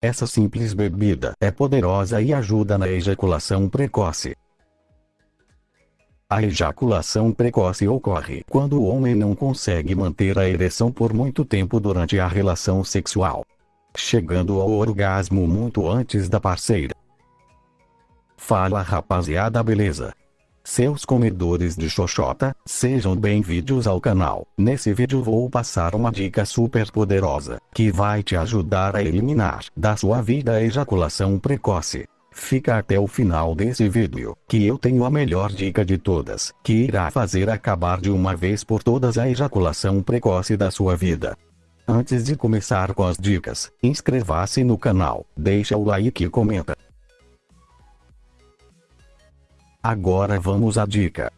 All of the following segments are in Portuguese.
Essa simples bebida é poderosa e ajuda na ejaculação precoce. A ejaculação precoce ocorre quando o homem não consegue manter a ereção por muito tempo durante a relação sexual, chegando ao orgasmo muito antes da parceira. Fala rapaziada beleza? Seus comedores de xoxota, sejam bem-vindos ao canal. Nesse vídeo vou passar uma dica super poderosa, que vai te ajudar a eliminar da sua vida a ejaculação precoce. Fica até o final desse vídeo, que eu tenho a melhor dica de todas, que irá fazer acabar de uma vez por todas a ejaculação precoce da sua vida. Antes de começar com as dicas, inscreva-se no canal, deixa o like e comenta. Agora vamos à dica.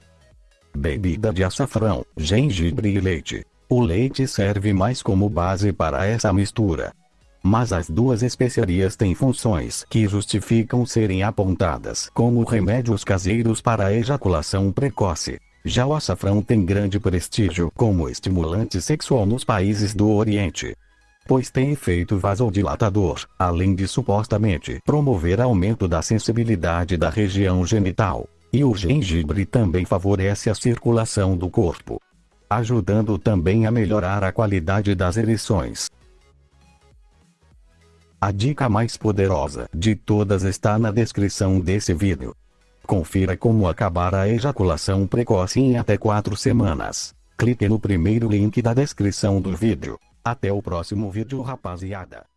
Bebida de açafrão, gengibre e leite. O leite serve mais como base para essa mistura, mas as duas especiarias têm funções que justificam serem apontadas como remédios caseiros para ejaculação precoce. Já o açafrão tem grande prestígio como estimulante sexual nos países do Oriente, pois tem efeito vasodilatador, além de supostamente promover aumento da sensibilidade da região genital. E o gengibre também favorece a circulação do corpo, ajudando também a melhorar a qualidade das ereções. A dica mais poderosa de todas está na descrição desse vídeo. Confira como acabar a ejaculação precoce em até 4 semanas. Clique no primeiro link da descrição do vídeo. Até o próximo vídeo rapaziada.